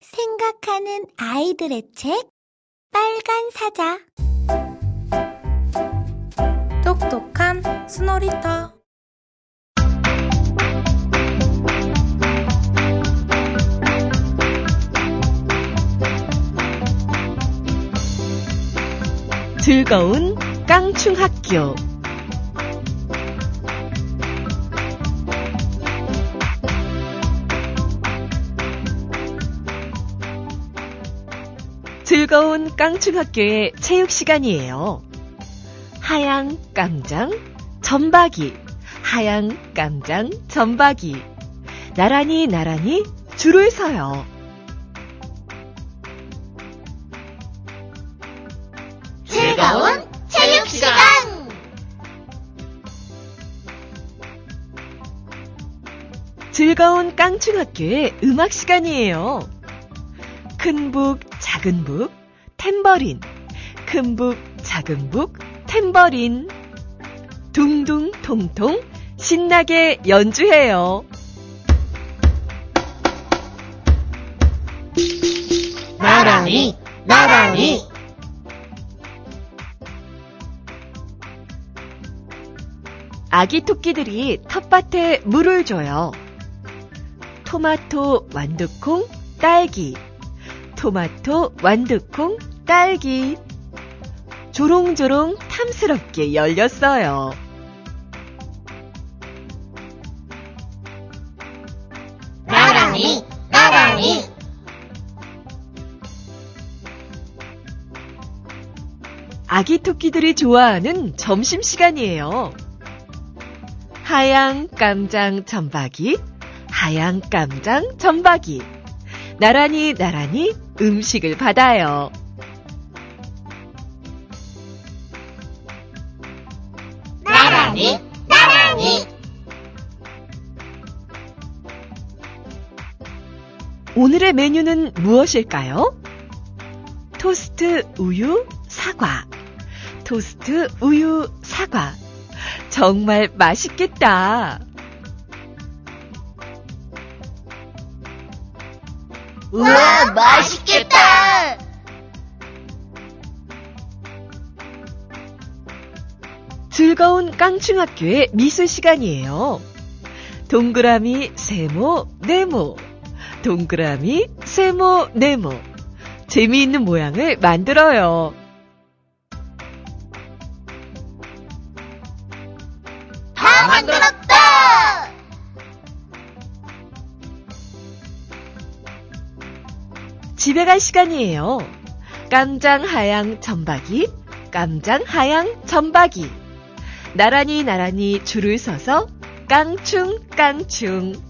생각하는 아이들의 책 빨간 사자. 똑똑한 스노리터. 즐거운 깡충학교 즐거운 깡충학교의 체육 시간이에요. 하양 깜장 점박이 하양 깜장 점박이 나란히 나란히 줄을 서요. 즐거운 체육 시간 즐거운 깡충학교의 음악 시간이에요. 큰 북, 작은 북, 탬버린. 큰 북, 작은 북, 탬버린. 둥둥 통통 신나게 연주해요. 나란히 나란히 아기 토끼들이 텃밭에 물을 줘요. 토마토, 완두콩, 딸기. 토마토, 완두콩, 딸기. 조롱조롱 탐스럽게 열렸어요. 나란히 나란히 아기 토끼들이 좋아하는 점심시간이에요. 하양 깜장 점박이, 하양 깜장 점박이. 나란히 나란히 음식을 받아요. 나란히 나란히 오늘의 메뉴는 무엇일까요? 토스트, 우유, 사과. 토스트, 우유, 사과. 정말 맛있겠다. 우와 맛있겠다 즐거운 깡충학교의 미술 시간이에요. 동그라미, 세모, 네모. 동그라미, 세모, 네모. 재미있는 모양을 만들어요. 다 만들었다 집에 갈 시간이에요. 깜장 하양 점박이, 깜장 하양 점박이. 나란히 나란히 줄을 서서 깡충 깡충.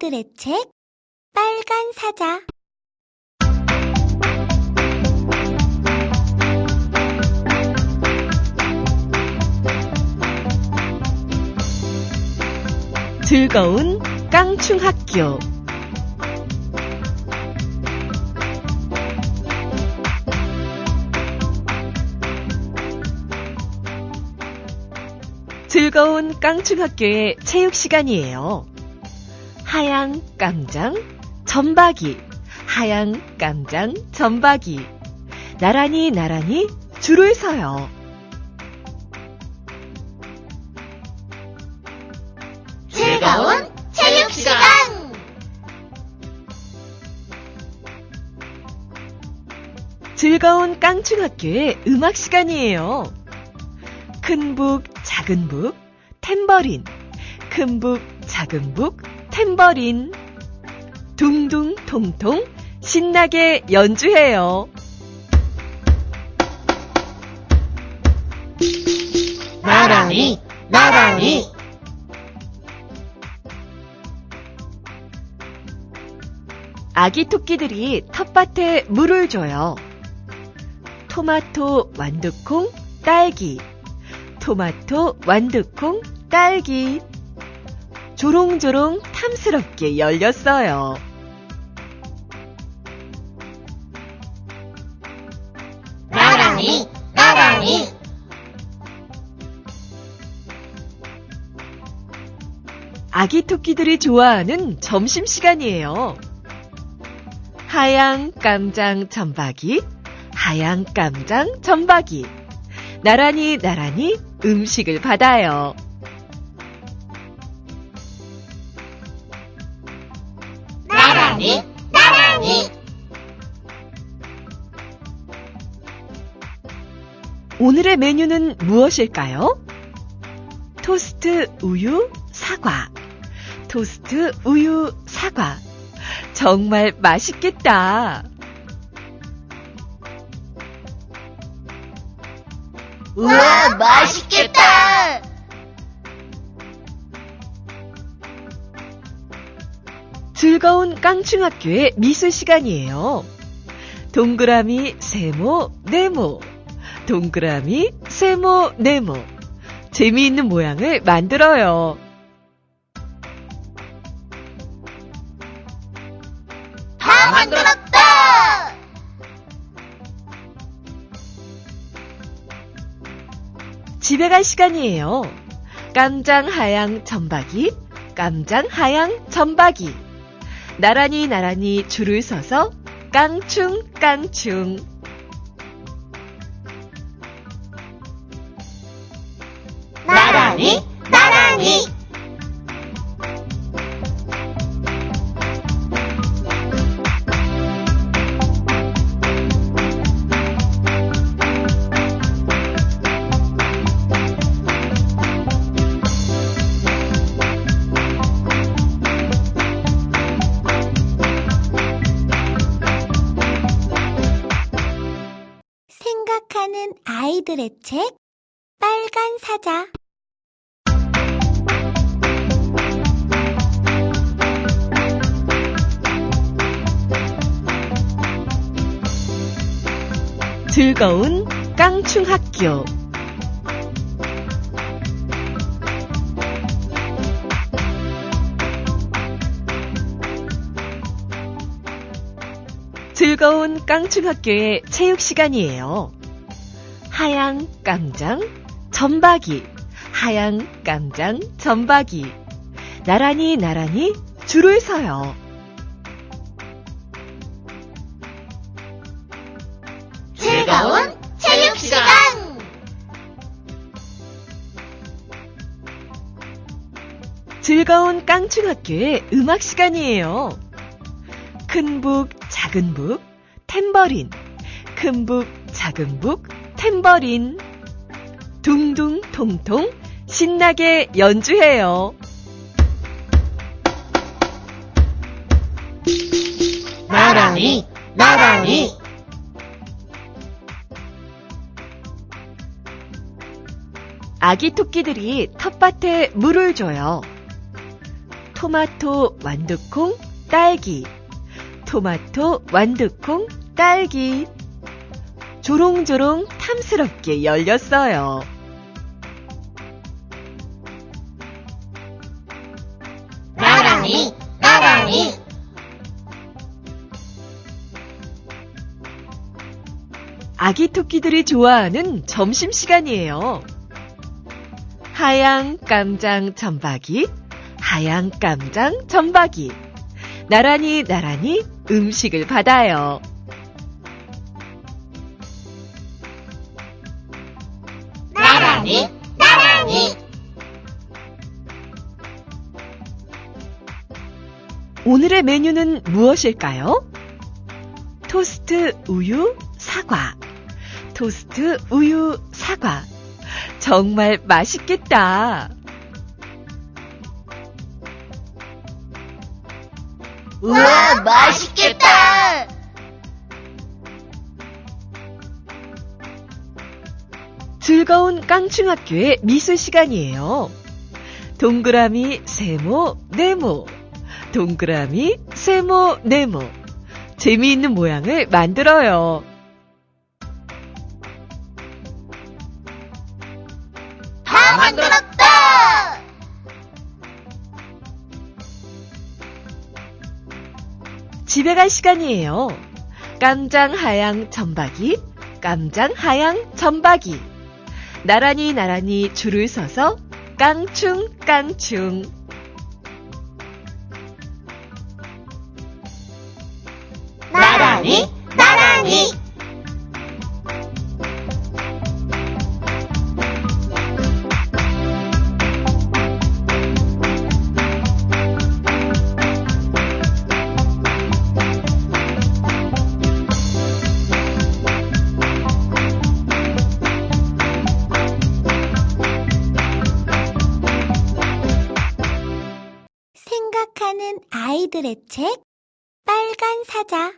아이들의 책 빨간 사자 즐거운 깡충학교. 즐거운 깡충학교의 체육 시간이에요. 하양 깜장 점박이 하양 깜장 점박이 나란히 나란히 줄을 서요. 즐거운 체육 시간 즐거운 깡충학교의 음악 시간이에요. 큰 북, 작은 북, 탬버린. 큰 북, 작은 북, 탬버린. 둥둥 통통 신나게 연주해요. 나란히 나란히 아기 토끼들이 텃밭에 물을 줘요. 토마토, 완두콩, 딸기. 토마토, 완두콩, 딸기. 조롱조롱 탐스럽게 열렸어요. 나란히, 나란히. 아기 토끼들이 좋아하는 점심시간이에요. 하양 깜장 점박이, 하양 깜장 점박이. 나란히 나란히 음식을 받아요. 나란히, 나란히. 오늘의 메뉴는 무엇일까요? 토스트 우유 사과. 토스트 우유 사과. 정말 맛있겠다. 우와, 맛있겠다. 즐거운 깡충학교의 미술 시간이에요. 동그라미, 세모, 네모. 동그라미, 세모, 네모. 재미있는 모양을 만들어요. 다 만들었다. 집에 갈 시간이에요. 깜장 하양 점박이, 깜장 하양 점박이. 나란히 나란히 줄을 서서 깡충 깡충. 나란히, 나란히. 사자 즐거운 깡충 학교. 즐거운 깡충 학교의 체육 시간이에요. 하양 깜장 점박이, 하양 깜장 점박이. 나란히 나란히 줄을 서요. 즐거운 체육 시간 즐거운 깡충 학교의 음악 시간이에요. 큰 북, 작은 북, 탬버린. 큰 북, 작은 북, 탬버린. 둥둥 통통 신나게 연주해요. 나란히 나란히 아기 토끼들이 텃밭에 물을 줘요. 토마토, 완두콩, 딸기. 토마토, 완두콩, 딸기. 조롱조롱 탐스럽게 열렸어요. 아기 토끼들이 좋아하는 점심시간이에요. 하양 깜장 점박이, 하양 깜장 점박이. 나란히 나란히 음식을 받아요. 나란히 나란히 오늘의 메뉴는 무엇일까요? 토스트 우유 사과. 토스트 우유 사과. 정말 맛있겠다. 우와 맛있겠다 즐거운 깡충학교의 미술 시간이에요. 동그라미, 세모, 네모. 동그라미, 세모, 네모. 재미있는 모양을 만들어요. 집에 갈 시간이에요. 깜장 하양 점박이, 깜장 하양 점박이. 나란히 나란히 줄을 서서 깡충 깡충. 아이들의 책 빨간 사자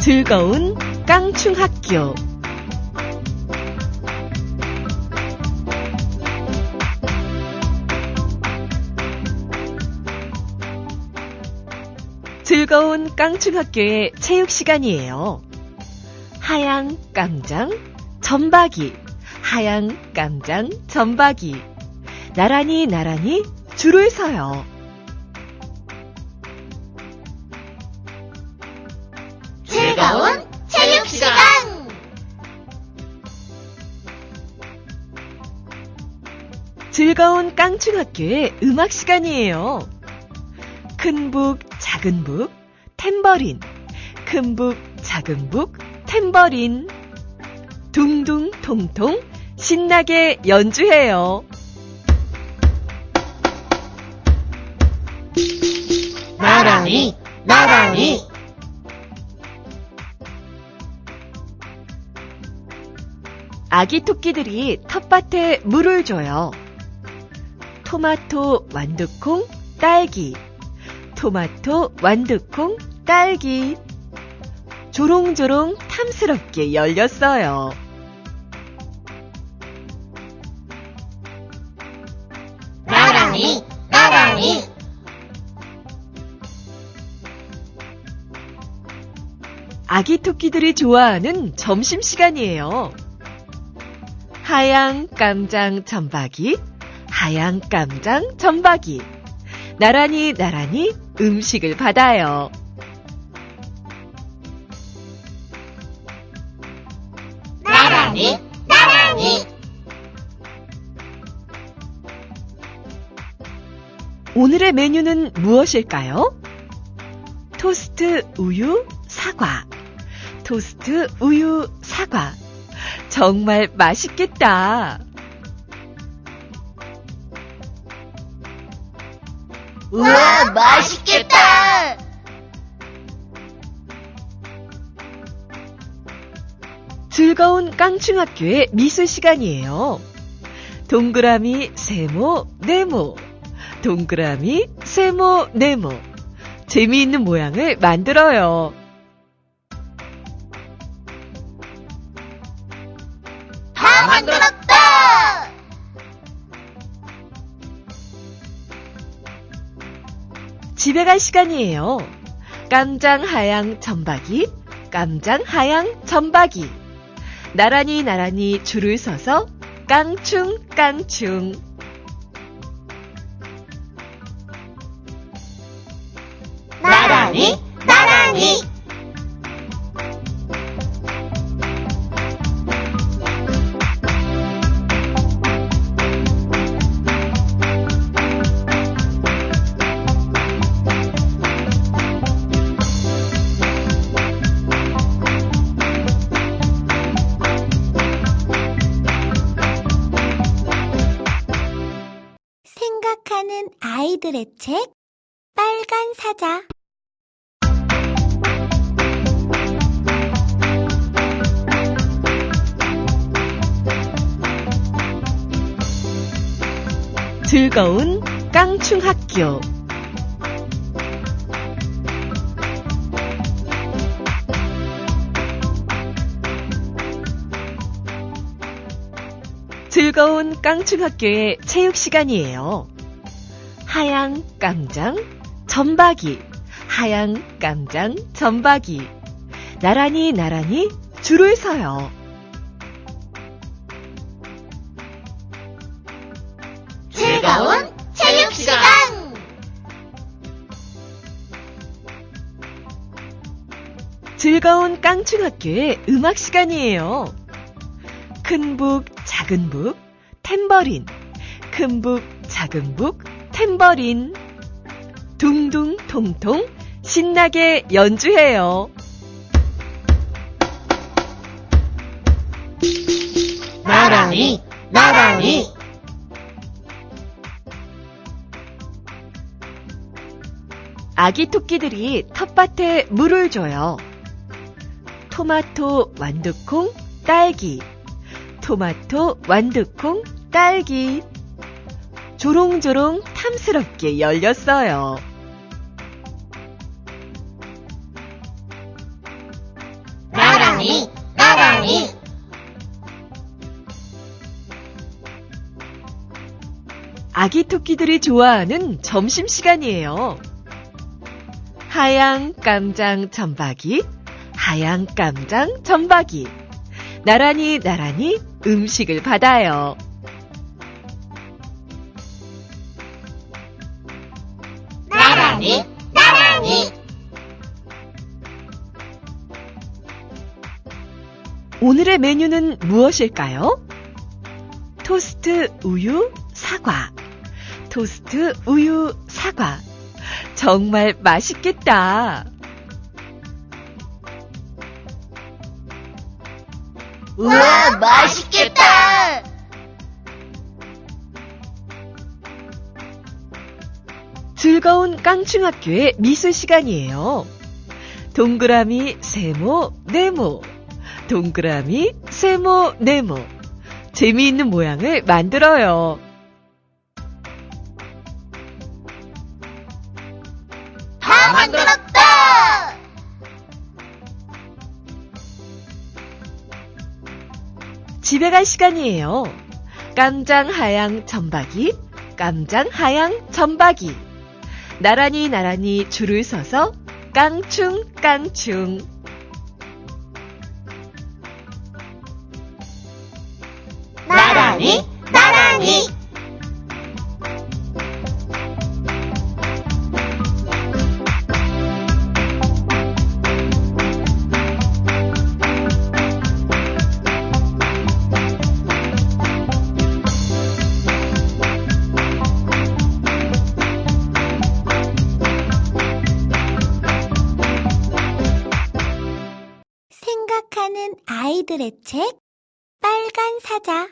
즐거운 깡충 학교. 즐거운 깡충 학교의 체육 시간이에요. 하양 깜장 점박이, 하양 깜장 점박이. 나란히 나란히 줄을 서요. 즐거운 체육 시간 즐거운 깡충 학교의 음악 시간이에요. 큰 북, 작은 북, 탬버린. 큰 북, 작은 북, 탬버린. 둥둥 통통 신나게 연주해요. 나란히 나란히 아기 토끼들이 텃밭에 물을 줘요. 토마토, 완두콩, 딸기. 토마토, 완두콩, 딸기. 조롱조롱 탐스럽게 열렸어요. 나란히 나란히 아기 토끼들이 좋아하는 점심시간이에요. 하양 깜장 점박이, 하양 깜장 점박이. 나란히 나란히 음식을 받아요. 오늘의 메뉴는 무엇일까요? 토스트, 우유, 사과. 토스트, 우유, 사과. 정말 맛있겠다. 우와 맛있겠다 즐거운 깡충학교의 미술 시간이에요. 동그라미, 세모, 네모. 동그라미, 세모, 네모. 재미있는 모양을 만들어요. 다 만들었다 집에 갈 시간이에요. 깜장 하양 점박이, 깜장 하양 점박이. 나란히 나란히 줄을 서서 깡충 깡충. 아이들의 책 빨간 사자 즐거운 깡충 학교. 즐거운 깡충학교의 체육 시간이에요. 하양 깜장 점박이 하양 깜장 점박이 나란히 나란히 줄을 서요. 즐거운 체육 시간! 즐거운 깡충학교의 음악 시간이에요. 큰 북, 작은 북, 탬버린. 큰 북, 작은 북, 탬버린. 둥둥 통통 신나게 연주해요. 나란히, 나란히. 아기 토끼들이 텃밭에 물을 줘요. 토마토, 완두콩, 딸기. 토마토, 완두콩, 딸기. 조롱조롱 탐스럽게 열렸어요. 나란히, 나란히. 아기 토끼들이 좋아하는 점심시간이에요. 하양 깜장 점박이, 하양 깜장 점박이. 나란히 나란히 음식을 받아요. 나란히, 나란히. 오늘의 메뉴는 무엇일까요? 토스트, 우유, 사과. 토스트, 우유, 사과. 정말 맛있겠다. 우와, 맛있겠다! 즐거운 깡충학교의 미술 시간이에요. 동그라미, 세모, 네모. 동그라미, 세모, 네모. 재미있는 모양을 만들어요. 다 만들었다! 집에 갈 시간이에요. 깜장 하양 점박이, 깜장 하양 점박이. 나란히 나란히 줄을 서서 깡충 깡충. 나란히, 나란히. 아이들의 책 빨간 사자